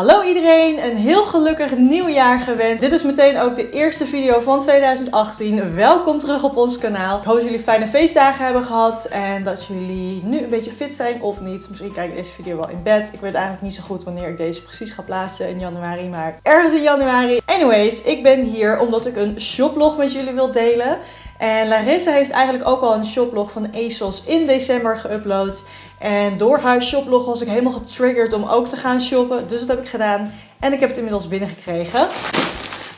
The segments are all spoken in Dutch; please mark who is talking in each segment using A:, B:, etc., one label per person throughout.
A: Hallo iedereen, een heel gelukkig nieuwjaar gewenst. Dit is meteen ook de eerste video van 2018. Welkom terug op ons kanaal. Ik hoop dat jullie fijne feestdagen hebben gehad en dat jullie nu een beetje fit zijn of niet. Misschien kijk ik deze video wel in bed. Ik weet eigenlijk niet zo goed wanneer ik deze precies ga plaatsen in januari, maar ergens in januari. Anyways, ik ben hier omdat ik een shoplog met jullie wil delen. En Larissa heeft eigenlijk ook al een shoplog van ASOS in december geüpload. En door haar shoplog was ik helemaal getriggerd om ook te gaan shoppen. Dus dat heb ik gedaan. En ik heb het inmiddels binnengekregen.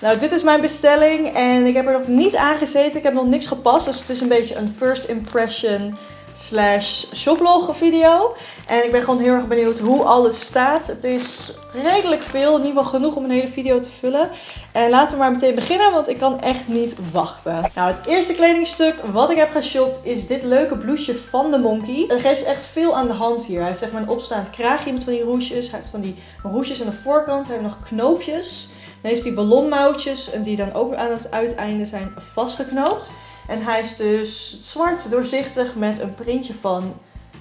A: Nou, dit is mijn bestelling en ik heb er nog niet aan gezeten. Ik heb nog niks gepast. Dus het is een beetje een first impression slash shoplog video. En ik ben gewoon heel erg benieuwd hoe alles staat. Het is redelijk veel, in ieder geval genoeg om een hele video te vullen. En laten we maar meteen beginnen, want ik kan echt niet wachten. Nou, het eerste kledingstuk wat ik heb geshopt is dit leuke blouseje van de Monkey. Er is echt veel aan de hand hier. Hij heeft zeg maar een opstaand kraagje met van die roesjes. Hij heeft van die roesjes aan de voorkant. Hij heeft nog knoopjes. Dan heeft hij ballonmouwtjes die dan ook aan het uiteinde zijn vastgeknoopt. En hij is dus zwart doorzichtig met een printje van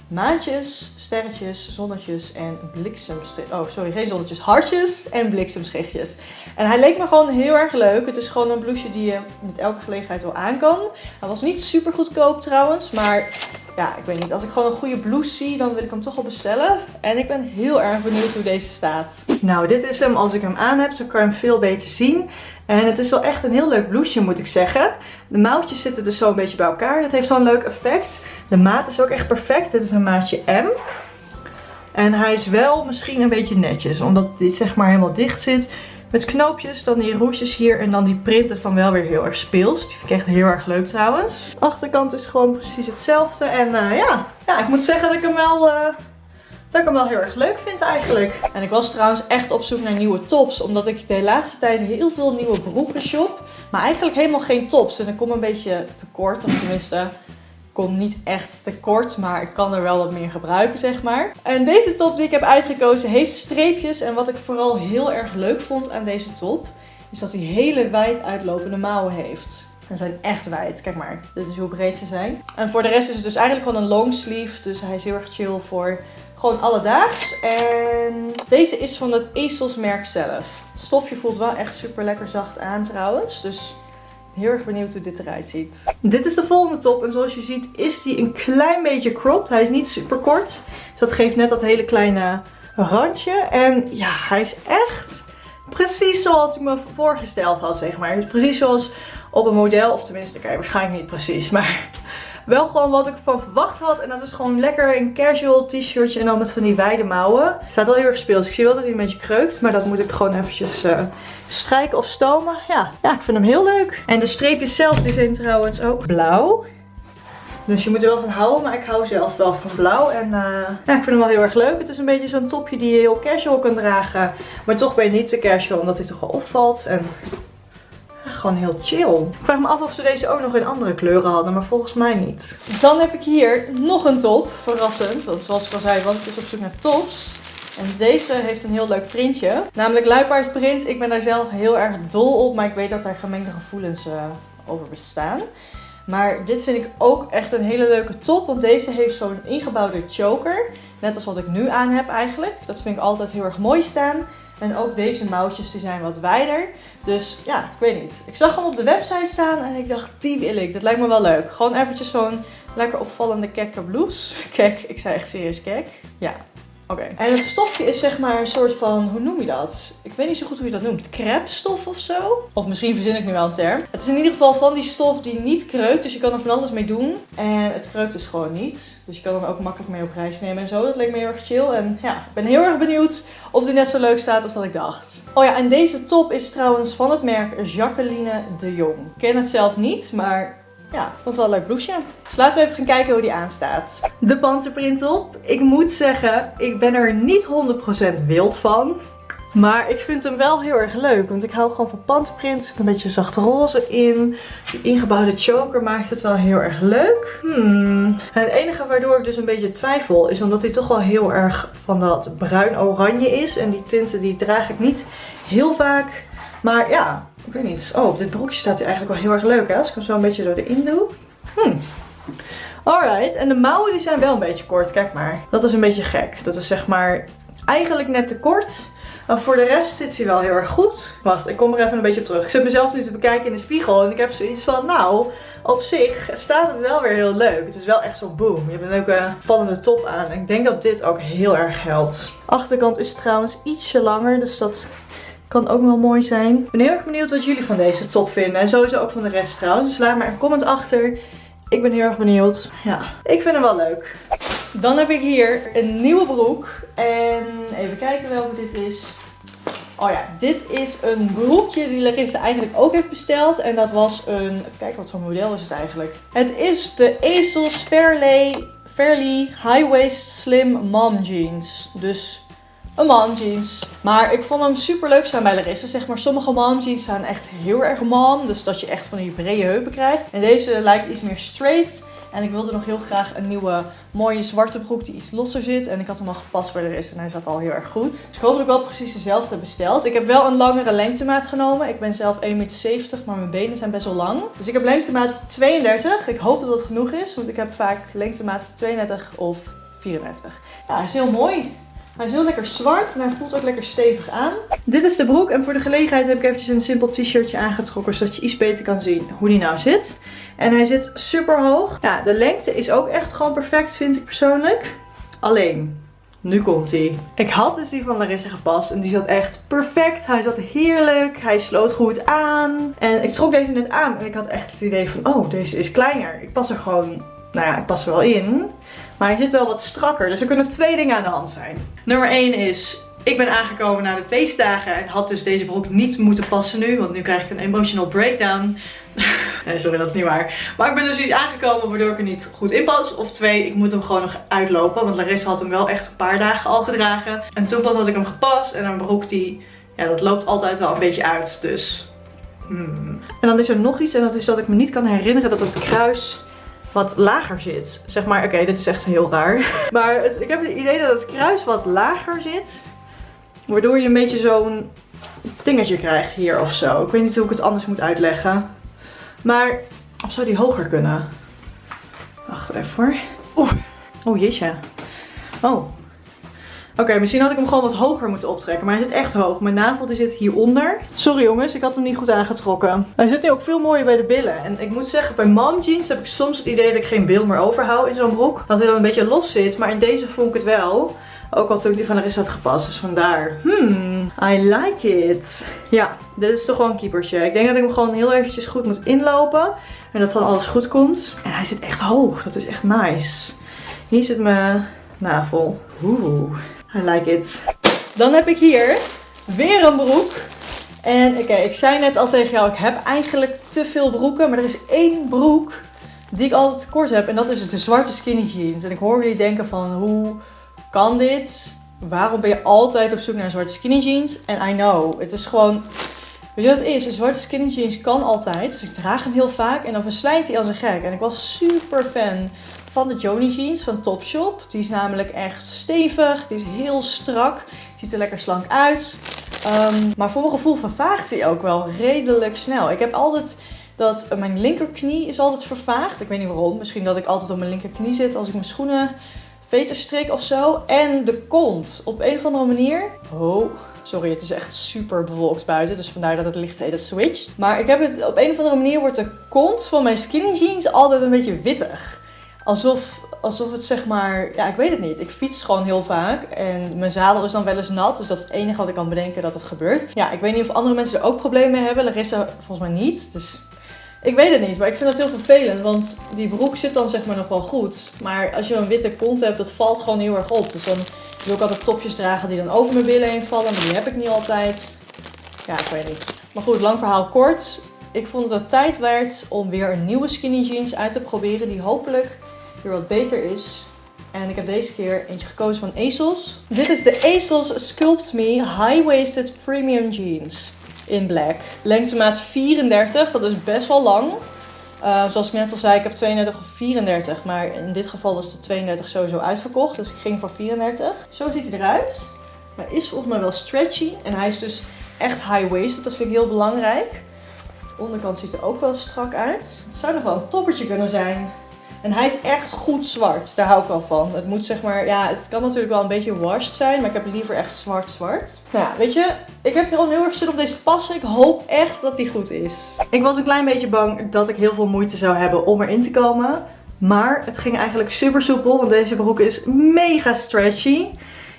A: maantjes, sterretjes, zonnetjes en bliksemschichtjes. Oh, sorry, geen zonnetjes, hartjes en bliksemschichtjes. En hij leek me gewoon heel erg leuk. Het is gewoon een blouseje die je met elke gelegenheid wel aan kan. Hij was niet super goedkoop trouwens, maar ja, ik weet niet. Als ik gewoon een goede blouse zie, dan wil ik hem toch wel bestellen. En ik ben heel erg benieuwd hoe deze staat. Nou, dit is hem als ik hem aan heb. Zo kan je hem veel beter zien. En het is wel echt een heel leuk blouseje, moet ik zeggen. De mouwtjes zitten dus zo een beetje bij elkaar. Dat heeft wel een leuk effect. De maat is ook echt perfect. Dit is een maatje M. En hij is wel misschien een beetje netjes. Omdat dit zeg maar helemaal dicht zit. Met knoopjes, dan die roesjes hier en dan die print is dan wel weer heel erg speels. Die vind ik echt heel erg leuk trouwens. De achterkant is gewoon precies hetzelfde. En uh, ja. ja, ik moet zeggen dat ik hem wel... Uh, dat ik hem wel heel erg leuk vind eigenlijk. En ik was trouwens echt op zoek naar nieuwe tops. Omdat ik de laatste tijd heel veel nieuwe broeken shop. Maar eigenlijk helemaal geen tops. En ik kom een beetje tekort. Of tenminste, kom niet echt tekort, maar ik kan er wel wat meer gebruiken, zeg maar. En deze top die ik heb uitgekozen heeft streepjes. En wat ik vooral heel erg leuk vond aan deze top, is dat hij hele wijd uitlopende mouwen heeft. Ze zijn echt wijd. Kijk maar, dit is hoe breed ze zijn. En voor de rest is het dus eigenlijk gewoon een long sleeve. Dus hij is heel erg chill voor gewoon alledaags. En deze is van het ASOS merk zelf. Het stofje voelt wel echt super lekker zacht aan trouwens. Dus Heel erg benieuwd hoe dit eruit ziet. Dit is de volgende top. En zoals je ziet is die een klein beetje cropped. Hij is niet super kort. Dus dat geeft net dat hele kleine randje. En ja, hij is echt precies zoals ik me voorgesteld had, zeg maar. Precies zoals op een model. Of tenminste, kijk, waarschijnlijk niet precies. Maar wel gewoon wat ik van verwacht had. En dat is gewoon lekker een casual t-shirtje en dan met van die wijde mouwen. Staat wel heel erg speels. Ik zie wel dat hij een beetje kreukt. Maar dat moet ik gewoon eventjes uh, strijken of stomen. Ja, ja, ik vind hem heel leuk. En de streepjes zelf zijn trouwens ook blauw. Dus je moet er wel van houden, maar ik hou zelf wel van blauw. En uh, ja, ik vind hem wel heel erg leuk. Het is een beetje zo'n topje die je heel casual kan dragen. Maar toch ben je niet te casual, omdat hij toch wel opvalt. En gewoon heel chill. Ik vraag me af of ze deze ook nog in andere kleuren hadden, maar volgens mij niet. Dan heb ik hier nog een top. Verrassend, want zoals ik al zei, want ik is op zoek naar tops. En deze heeft een heel leuk printje. Namelijk luipaardprint. Ik ben daar zelf heel erg dol op, maar ik weet dat daar gemengde gevoelens uh, over bestaan. Maar dit vind ik ook echt een hele leuke top. Want deze heeft zo'n ingebouwde choker. Net als wat ik nu aan heb eigenlijk. Dat vind ik altijd heel erg mooi staan. En ook deze mouwtjes die zijn wat wijder. Dus ja, ik weet niet. Ik zag hem op de website staan en ik dacht, die wil ik. Dat lijkt me wel leuk. Gewoon eventjes zo'n lekker opvallende kekke blouse. Kijk, ik zei echt serieus kek. Ja, En het stofje is zeg maar een soort van, hoe noem je dat? Ik weet niet zo goed hoe je dat noemt. Crepstof of zo? Of misschien verzin ik nu wel een term. Het is in ieder geval van die stof die niet kreukt. Dus je kan er van alles mee doen. En het kreukt dus gewoon niet. Dus je kan hem ook makkelijk mee op reis nemen en zo. Dat leek me heel erg chill. En ja, ik ben heel erg benieuwd of die net zo leuk staat als dat ik dacht. Oh ja, en deze top is trouwens van het merk Jacqueline de Jong. Ik ken het zelf niet, maar ja, vond het wel een leuk blouseje. Dus laten we even gaan kijken hoe die aanstaat. De panterprint op. Ik moet zeggen, ik ben er niet 100% wild van. Maar ik vind hem wel heel erg leuk. Want ik hou gewoon van panterprint. Er zit een beetje zacht roze in. Die ingebouwde choker maakt het wel heel erg leuk. Hmm. Het enige waardoor ik dus een beetje twijfel is omdat hij toch wel heel erg van dat bruin-oranje is. En die tinten die draag ik niet heel vaak. Maar ja, ik weet niet. Oh, op dit broekje staat hij eigenlijk wel heel erg leuk hè. Als ik hem zo een beetje door erin doe. Hmm. Alright, en de mouwen die zijn wel een beetje kort. Kijk maar. Dat is een beetje gek. Dat is zeg maar eigenlijk net te kort. Maar voor de rest zit hij wel heel erg goed. Wacht, ik kom er even een beetje op terug. Ik zit mezelf nu te bekijken in de spiegel en ik heb zoiets van, nou, op zich staat het wel weer heel leuk. Het is wel echt zo boom. Je hebt een leuke vallende top aan. Ik denk dat dit ook heel erg helpt. Achterkant is trouwens ietsje langer, dus dat kan ook wel mooi zijn. Ik ben heel erg benieuwd wat jullie van deze top vinden. En sowieso ook van de rest trouwens. Dus laat maar een comment achter. Ik ben heel erg benieuwd. Ja, ik vind hem wel leuk. Dan heb ik hier een nieuwe broek. En even kijken welke dit is. Oh ja, dit is een broekje die Larissa eigenlijk ook heeft besteld. En dat was een... Even kijken, wat voor model is het eigenlijk? Het is de ASOS Fairly, Fairly High Waist Slim Mom Jeans. Dus een mom jeans. Maar ik vond hem super leuk staan bij Larissa. Zeg maar, sommige mom jeans zijn echt heel erg mom. Dus dat je echt van die brede heupen krijgt. En deze lijkt iets meer straight. En ik wilde nog heel graag een nieuwe mooie zwarte broek die iets losser zit. En ik had hem al gepast bij de en hij zat al heel erg goed. Dus ik hoop dat ik wel precies dezelfde heb besteld. Ik heb wel een langere lengtemaat genomen. Ik ben zelf 1,70 meter, maar mijn benen zijn best wel lang. Dus ik heb lengtemaat 32. Ik hoop dat dat genoeg is, want ik heb vaak lengtemaat 32 of 34. Ja, hij is heel mooi. Hij is heel lekker zwart en hij voelt ook lekker stevig aan. Dit is de broek en voor de gelegenheid heb ik eventjes een simpel t-shirtje aangetrokken. Zodat je iets beter kan zien hoe die nou zit. En hij zit super hoog. Ja, de lengte is ook echt gewoon perfect vind ik persoonlijk. Alleen, nu komt hij. Ik had dus die van Larissa gepast en die zat echt perfect. Hij zat heerlijk. Hij sloot goed aan. En ik trok deze net aan en ik had echt het idee van, oh, deze is kleiner. Ik pas er gewoon, nou ja, ik pas er wel in. Maar hij zit wel wat strakker. Dus er kunnen twee dingen aan de hand zijn. Nummer 1 is, ik ben aangekomen na de feestdagen en had dus deze broek niet moeten passen nu. Want nu krijg ik een emotional breakdown. nee, sorry, dat is niet waar. Maar ik ben dus iets aangekomen waardoor ik er niet goed in pas. Of twee, ik moet hem gewoon nog uitlopen. Want Larissa had hem wel echt een paar dagen al gedragen. En toen pas had ik hem gepast. En een broek die, ja, dat loopt altijd wel een beetje uit. Dus... Hmm. En dan is er nog iets en dat is dat ik me niet kan herinneren dat het kruis wat lager zit. Zeg maar, oké, dit is echt heel raar. Maar ik heb het idee dat het kruis wat lager zit. Waardoor je een beetje zo'n dingetje krijgt hier of zo. Ik weet niet hoe ik het anders moet uitleggen. Maar, of zou die hoger kunnen? Wacht even hoor. Oh jeetje. Oh, Oké, misschien had ik hem gewoon wat hoger moeten optrekken. Maar hij zit echt hoog. Mijn navel die zit hieronder. Sorry jongens, ik had hem niet goed aangetrokken. Hij zit nu ook veel mooier bij de billen. En ik moet zeggen, bij mom jeans heb ik soms het idee dat ik geen bil meer overhoud in zo'n broek. Dat hij dan een beetje los zit. Maar in deze vond ik het wel. Ook al toen ik die van Larissa had gepast. Dus vandaar. Hmm, I like it. Ja, dit is toch wel een keepertje. Ik denk dat ik hem gewoon heel eventjes goed moet inlopen. En dat dan alles goed komt. En hij zit echt hoog. Dat is echt nice. Hier zit mijn navel. Oeh. I like it. Dan heb ik hier weer een broek. En oké, ik zei net al tegen jou, ik heb eigenlijk te veel broeken. Maar er is één broek die ik altijd tekort heb. En dat is de zwarte skinny jeans. En ik hoor jullie denken van, hoe kan dit? Waarom ben je altijd op zoek naar zwarte skinny jeans? En I know, het is gewoon... Weet je wat het is? Een zwarte skinny jeans kan altijd. Dus ik draag hem heel vaak en dan verslijt hij als een gek. En ik was super fan van de Joni jeans van Topshop. Die is namelijk echt stevig. Die is heel strak. Ziet er lekker slank uit. Um, maar voor mijn gevoel vervaagt hij ook wel redelijk snel. Ik heb altijd dat mijn linkerknie is altijd vervaagd. Ik weet niet waarom. Misschien dat ik altijd op mijn linkerknie zit als ik mijn schoenen veter strik of zo. En de kont. Op een of andere manier. Oh, Sorry, het is echt super bewolkt buiten. Dus vandaar dat het licht heet switcht. Maar ik heb het op een of andere manier wordt de kont van mijn skinny jeans altijd een beetje wittig. Alsof, alsof het zeg maar, ja, ik weet het niet. Ik fiets gewoon heel vaak en mijn zadel is dan wel eens nat. Dus dat is het enige wat ik kan bedenken dat het gebeurt. Ja, ik weet niet of andere mensen er ook problemen mee hebben. Larissa volgens mij niet. Dus ik weet het niet, maar ik vind dat heel vervelend. Want die broek zit dan zeg maar nog wel goed. Maar als je een witte kont hebt, dat valt gewoon heel erg op. Dus dan wil ik altijd topjes dragen die dan over mijn billen heen vallen. Maar die heb ik niet altijd. Ja, ik weet niet. Maar goed, lang verhaal kort. Ik vond dat het tijd werd om weer een nieuwe skinny jeans uit te proberen. Die hopelijk wat beter is. En ik heb deze keer eentje gekozen van ASOS. Dit is de ASOS Sculpt Me High Waisted Premium Jeans in black. Lengtemaat 34, dat is best wel lang. Uh, zoals ik net al zei, ik heb 32 of 34. Maar in dit geval was de 32 sowieso uitverkocht. Dus ik ging voor 34. Zo ziet hij eruit. Hij is volgens mij wel stretchy. En hij is dus echt high-waisted. Dat vind ik heel belangrijk. De onderkant ziet er ook wel strak uit. Het zou nog wel een toppertje kunnen zijn. En hij is echt goed zwart. Daar hou ik wel van. Het moet zeg maar, ja, het kan natuurlijk wel een beetje washed zijn. Maar ik heb liever echt zwart zwart. Nou ja, weet je, ik heb al heel erg zin op deze passen. Ik hoop echt dat die goed is. Ik was een klein beetje bang dat ik heel veel moeite zou hebben om erin te komen. Maar het ging eigenlijk super soepel. Want deze broek is mega stretchy.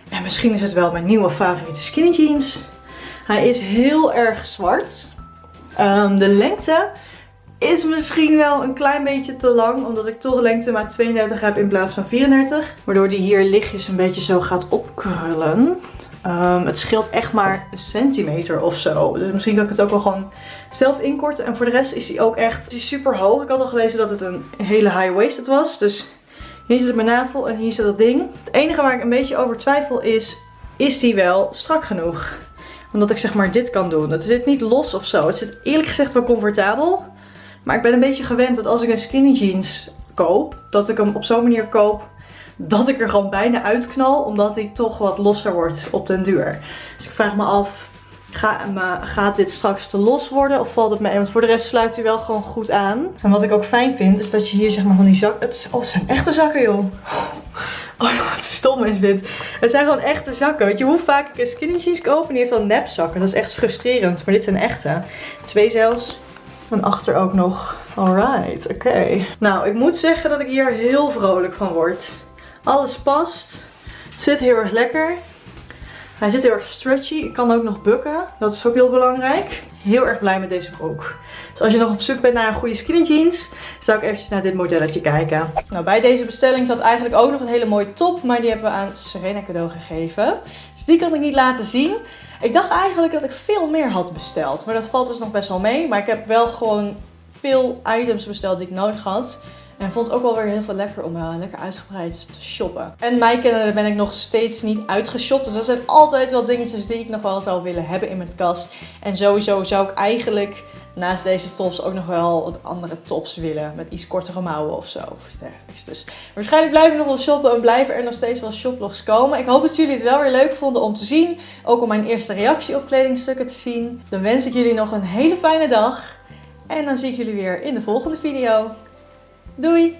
A: En misschien is het wel mijn nieuwe favoriete skinny jeans. Hij is heel erg zwart. Ehm, de lengte is misschien wel een klein beetje te lang. Omdat ik toch lengte maar 32 heb in plaats van 34. Waardoor die hier lichtjes een beetje zo gaat opkrullen. Um, het scheelt echt maar een centimeter of zo. Dus misschien kan ik het ook wel gewoon zelf inkorten. En voor de rest is hij ook echt is super hoog. Ik had al gelezen dat het een hele high-waisted was. Dus hier zit mijn navel en hier zit dat ding. Het enige waar ik een beetje over twijfel is, is die wel strak genoeg? Omdat ik zeg maar dit kan doen. Het zit niet los of zo. Het zit eerlijk gezegd wel comfortabel. Maar ik ben een beetje gewend dat als ik een skinny jeans koop, dat ik hem op zo'n manier koop dat ik er gewoon bijna uitknal. Omdat hij toch wat losser wordt op den duur. Dus ik vraag me af, gaat dit straks te los worden of valt het mee? Want voor de rest sluit hij wel gewoon goed aan. En wat ik ook fijn vind is dat je hier zeg maar van die zak... Het, oh, het zijn echte zakken joh. Oh, wat stom is dit. Het zijn gewoon echte zakken. Weet je hoe vaak ik een skinny jeans koop en die heeft dan nepzakken. Dat is echt frustrerend. Maar dit zijn echte. Twee zelfs. En achter ook nog. Alright, oké. Nou, ik moet zeggen dat ik hier heel vrolijk van word. Alles past. Het zit heel erg lekker. Hij zit heel erg stretchy. Ik kan ook nog bukken. Dat is ook heel belangrijk. Heel erg blij met deze broek. Dus als je nog op zoek bent naar een goede skinny jeans, zou ik eventjes naar dit modelletje kijken. Nou, bij deze bestelling zat eigenlijk ook nog een hele mooie top, maar die hebben we aan Serena cadeau gegeven. Dus die kan ik niet laten zien. Ik dacht eigenlijk dat ik veel meer had besteld, maar dat valt dus nog best wel mee. Maar ik heb wel gewoon veel items besteld die ik nodig had. En vond ook wel weer heel veel lekker om uh, lekker uitgebreid te shoppen. En mij kennen ben ik nog steeds niet uitgeshopt. Dus dat zijn altijd wel dingetjes die ik nog wel zou willen hebben in mijn kast. En sowieso zou ik eigenlijk naast deze tops ook nog wel wat andere tops willen. Met iets kortere mouwen of zo. Of dergelijks. Dus waarschijnlijk blijven we nog wel shoppen en blijven er nog steeds wel shoplogs komen. Ik hoop dat jullie het wel weer leuk vonden om te zien. Ook om mijn eerste reactie op kledingstukken te zien. Dan wens ik jullie nog een hele fijne dag. En dan zie ik jullie weer in de volgende video. Doei!